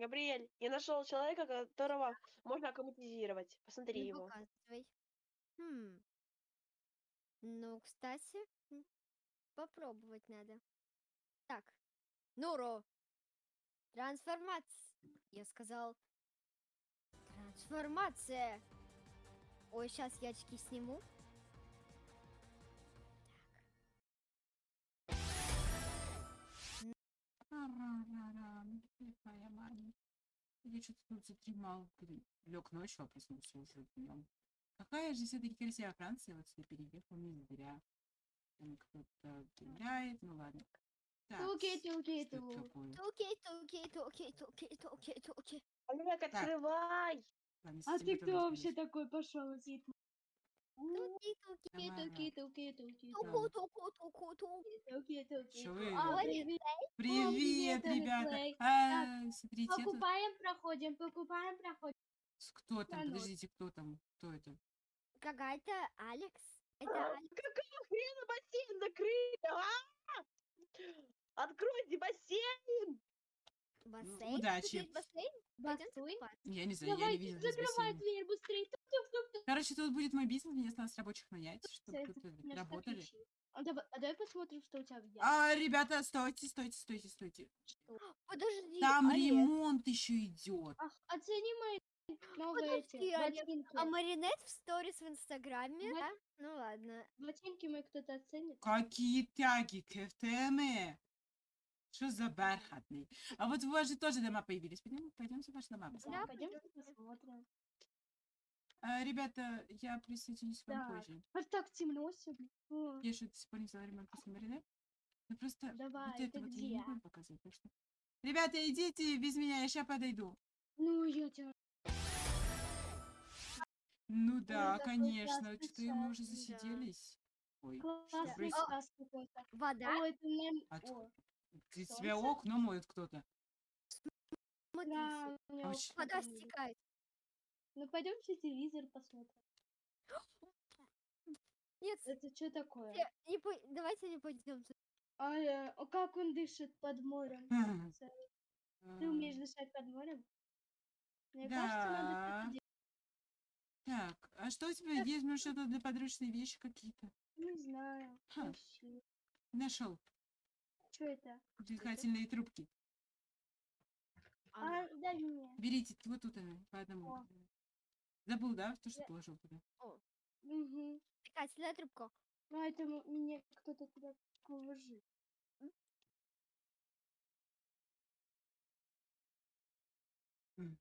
Габриэль, я нашел человека, которого можно аккуматизировать. Посмотри Ну, его. показывай. Хм. Ну, кстати, попробовать надо. Так. Нуро. Трансформация. Я сказал. Трансформация. Ой, сейчас я очки сниму. Моя маленькая. Я что-то тут задремал, лег ночью, а проснулся уже днем. Какая же все-таки красивая Франция, вот сюда переехал не зря. Там кто-то гуляет, ну ладно. Туки, туки, туки. Туки, туки, туки, туки, туки, туки. Олег, открывай! А ты кто вообще такой пошел зит? Туки, туки, Тамара. туки, туки, туки, туку, туку, туку, туку. туки, вы? А, привет. Привет, привет, ребята! А, смотрите, это... Покупаем, проходим, покупаем, проходим. с- Кто там? Салют. Подождите, кто там? Кто это? Какая-то Алекс. Это А, Алекс. Какого хрена бассейн закрыли? А! Откройте бассейн! Бассейн? удачи. Тут есть бассейн? Пойдёмте Бассейн. купаться. Я не знаю, я не Давайте, видела здесь закрывай бассейна. дверь быстрее. Тук-тук-тук-тук. Короче, тут будет мой бизнес, мне осталось рабочих нанять, чтобы тут работали. А давай, а давай посмотрим, что у тебя ящике. А, ребята, стойте, стойте, стойте, стойте. Подожди, Там Олег. ремонт еще идет. Ах, оцени мои новые эти Подожди, ботинки. А Маринет в сторис в Инстаграме? Да? Ну ладно. Ботинки мои кто-то оценит. Какие тяги, КФТМ. Что за бархатный? А вот у вас же тоже дома появились. Пойдем, пойдемте в ваши дома. Да, пойдем посмотрим. А, ребята, я присоединюсь к вам Так. позже. А так темно сегодня. Я же до сих пор не взяла ремонт после Маринет. Ну просто Давай, вот это вот я где? не буду показывать. так что- Ребята, идите без меня, я сейчас подойду. Ну, я тебя... Ну да, такой конечно. Что-то мы уже чай, да. засиделись. Ой, класс какой-то. Вода? О, это нам... А т- О, тебя окна моет кто-то. Да, меня А вода стекает. Ну, пойдемте телевизор посмотрим. Нет, Это что такое? не- не по- давайте не пойдем. туда. А, э, а как он дышит под морем? Ты умеешь дышать под морем? Мне кажется, Да. надо Так, а что у тебя есть? Может, что-то для подручные вещи какие-то? Не знаю. Ха. Нашел. Что это? Дыхательные трубки. А, дай мне. Берите, вот тут она, по одному. О. Забыл, да, то, что Я- положил туда? Угу. Дыхательная трубка. Ну, это м- мне кто-то туда положил. М.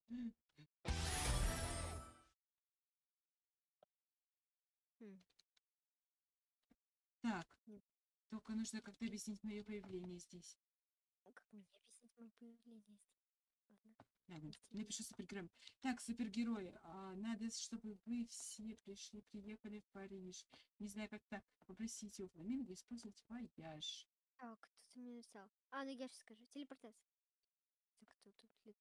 Хм. Так, Нет. только нужно как-то объяснить мое появление здесь. Как мне объяснить мое появление здесь? Ладно, Объясни. напишу супергерой. Так, супергерои, а, надо, чтобы вы все пришли, приехали в Париж. Не знаю, как-то попросите у Фламинго использовать вояж. Так, кто-то мне написал. А, ну я сейчас скажу. Телепортация. Так, кто тут лет-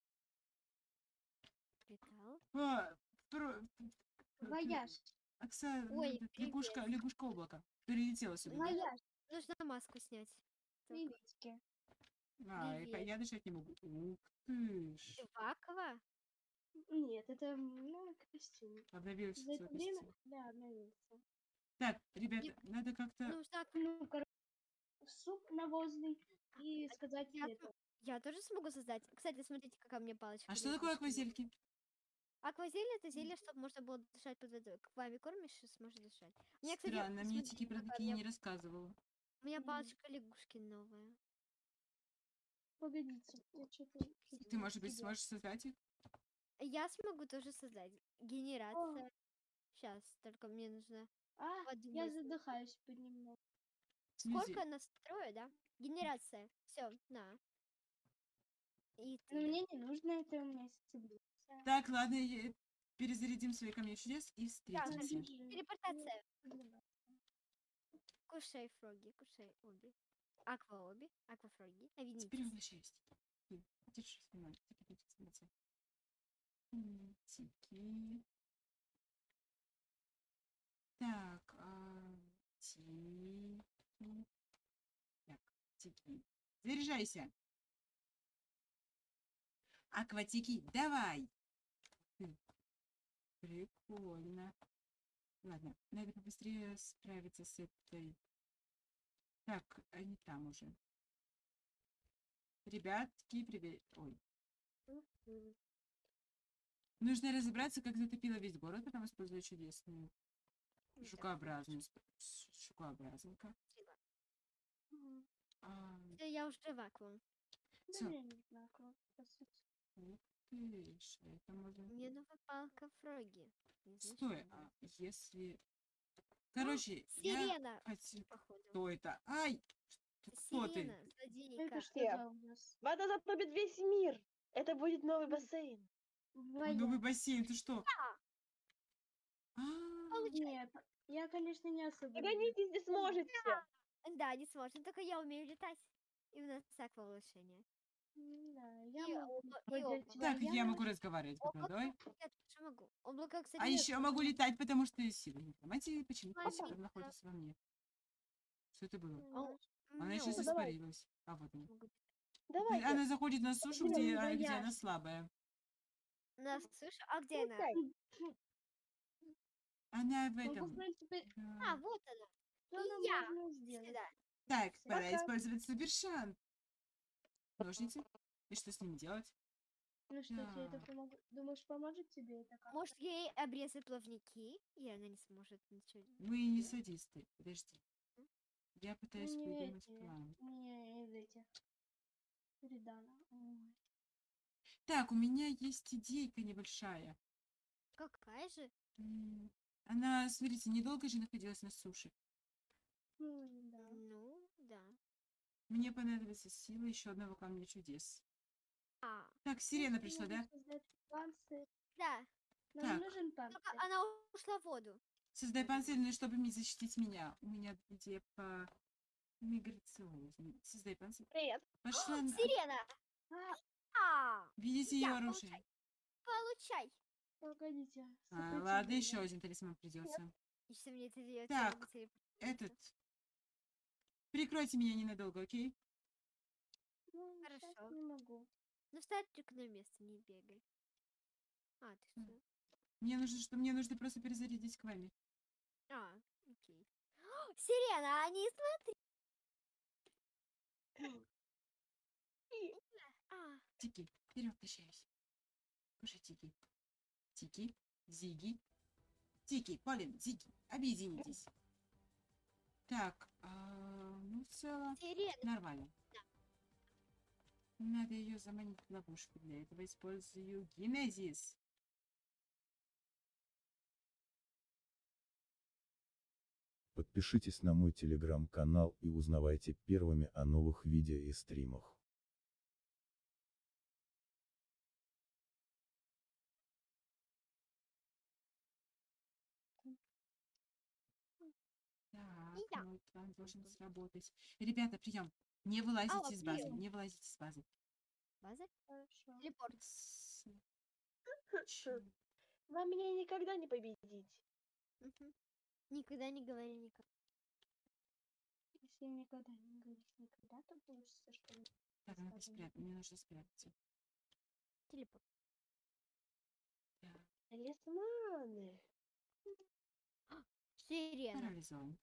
летал? А, про- Вояж. Оксана, Ой, этот, лягушка, привет. лягушка облака. Перелетела сюда. да? Вояж. Нужно маску снять. Так. Приветики. А, и по- привет. я дышать не могу. Ух ты ж. Чувакова? Нет, это ну, костюм. Обновился За это свой время, костюм. да, обновился. Так, ребята, надо как-то... Нужно... Ну, короче, суп навозный и сказать Я это. Я тоже смогу создать. Кстати, смотрите, какая у меня палочка. А что такое аквазельки? Аквазель это зелье, чтобы можно было дышать под водой. Как вами кормишь, и сможешь дышать. У меня, кстати, Странно, мне смотрите, Тики про какая у такие меня- не рассказывала. У меня Мгм. палочка лягушки новая. Погодите, я что-то... Ты, может быть, сможешь создать их? Я смогу тоже создать. Генерация. Сейчас, только мне нужно... А, я подумать. задыхаюсь понемногу. Смузи. Сколько настрою, да? Генерация. Все, на. И Но ты. мне не нужно это, у меня есть цивилизация. Так, ладно, я- перезарядим свои камни чудес и встретимся. Держи. телепортация. Кушай фроги, кушай оби. Аква оби, аква фроги. Теперь возвращаюсь. Ты, Держи, снимай. Тики, тики, снимай. М, Тики. Так, а, тики. Так, тики. Заряжайся. Акватики, давай! Хм, Прикольно. Ладно, надо побыстрее справиться с этой. Так, они там уже. Ребятки, привет. Ой. Нужно разобраться, как затопило весь город, потом используя чудесную жукообразную сп- ш- жукообразника. Мгм. А, я уже в акву. Да я не ух ты ж, это можно... Мне новая палка фроги. Стой, а если... Короче, я Сирена, походу. Кто это? Ай! Кто ты? Сирена, злодейка. Это? Вода затопит весь мир. Это будет новый бассейн. Ой, Новый бассейн, ты что? А, Нет, я, конечно, не особо. Догоните, не сможете. Да, не сможет. Только я умею летать. И у нас аква улучшение. Да, я И могу и облако. Так, я могу разговаривать под Облако. водой. Я тоже могу. Облако, кстати, А нет. еще могу летать, потому что некромантии почему-то до сих Ага. пор находится во мне. Что это было? А Она мне сейчас облако давай. испарилась. А вот она. Давайте. Она заходит на сушу, где, ну а, где я она слабая. На суше? А где она? Пускай. Она в Ну, в этом. А, вот она. что и я. сделать? Так, пора Пока. использовать супершанс. Ножницы. И что с ним делать? Ну что, тебе это Так. помог- Думаешь, поможет тебе это как? Может, ей обрезать плавники, и она не сможет ничего. Мы не садисты. Подожди. Я пытаюсь не придумать эти, план. Не из этих. Передана. Ой. Так, у меня есть идейка небольшая. Какая же? Она, смотрите, недолго же находилась на суше. Да. Ну, да. Мне понадобится сила еще одного камня чудес. А, Так, сирена пришла, да? панцирь, да. Нам Так. нужен Только панцирь. она ушла в воду. Создай панцирь, ну, чтобы защитить меня. У меня идея по миграционной. Создай панцирь. Привет. Пошла. на- Сирена! А, А, Видите ее оружие? получай. погодите. А, ладно, еще один талисман придется. Мне это делать? Так, Этот. Прикройте меня ненадолго, окей? Ну, Хорошо. не могу. Ну, встань только на место, не бегай. А, ты что? Мне нужно, что мне нужно просто перезарядить к вами. А, окей. Сирена, а не смотри. А, Тики, вперед качаюсь. Кушай, Тики. Тики, Зиги. Тики, Полин, Зиги, объединитесь. Так, а, в целом сирена. нормально. Надо ее заманить в ловушку. Для этого использую генезис. Подпишитесь на мой телеграм-канал и узнавайте первыми о новых видео и стримах. План должен сработать. Ребята, прием. Не вылазите Алло, из базы. Не вылазите из базы. База? Хорошо. Телепорт. С- чё? Вам меня никогда не победить. Мгм. Никогда не говори никогда. Если никогда не говоришь никогда, то получится, что? Так, надо Скажем, спрятать. Мне нужно спрятаться. Телепорт. Так, Талисманы. Сирена. парализован.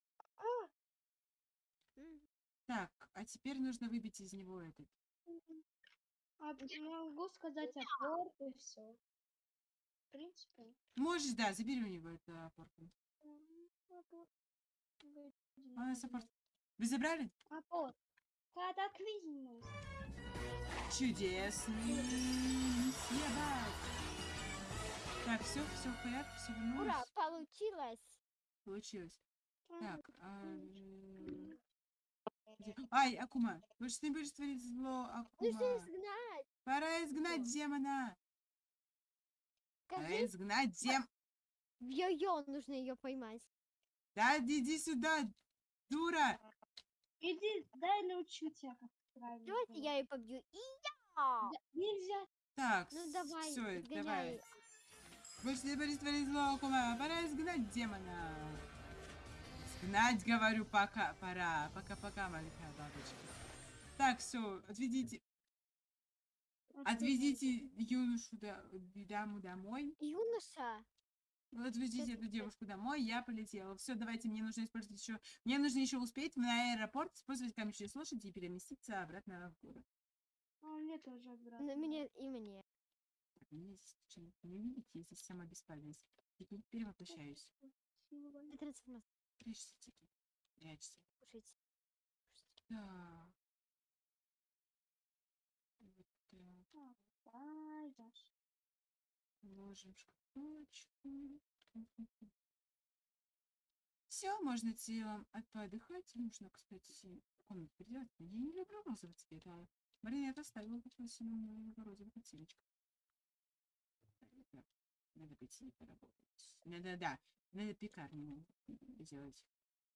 Так, а теперь нужно выбить из него этот. А могу сказать опор и все. В принципе. Можешь, да, забери у него эту опорку. А, саппорт. Вы забрали? Опор. Катаклизм. Чудесный съебать. Так, все, все в порядке, все Ура, вернулось. получилось. Получилось. М, Так, а, Ай, Акума, вы что не будешь творить зло, Акума? изгнать? Пора изгнать демона. Пора изгнать дем... в йо-йо нужно ее поймать. Да, иди сюда, дура. Иди, дай научу тебя, как правильно. Давайте я ее побью. И я! Да, Нельзя. Так, Ну давай, все, давай. Больше не будешь творить зло, Акума. Пора изгнать демона. Изгнать, говорю, пока. Пора. Пока-пока, маленькая бабочка. Так, все, отведите. Отвезите юношу до- даму домой. Юноша. Отвезите Сейчас эту девушку домой, я полетела. Все, давайте, мне нужно использовать еще... Мне нужно еще успеть на аэропорт, использовать камень через лошади и переместиться обратно в город. А мне тоже обратно. На меня и мне. Так, меня здесь случайно не видите, я здесь сама бесполезна. Теперь перевоплощаюсь. Это трансформация. Прячься, Тики. Прячься. Кушайте. Так. Вот так. Ай, Даш. Ложим в шкатулочку. Все, можно телом отдыхать. Нужно, кстати, комнату переделать. Я не люблю розовый цвет, а Маринет оставила такой синюю розовый подсвечка. Надо пойти поработать. Надо, да, надо пекарню сделать.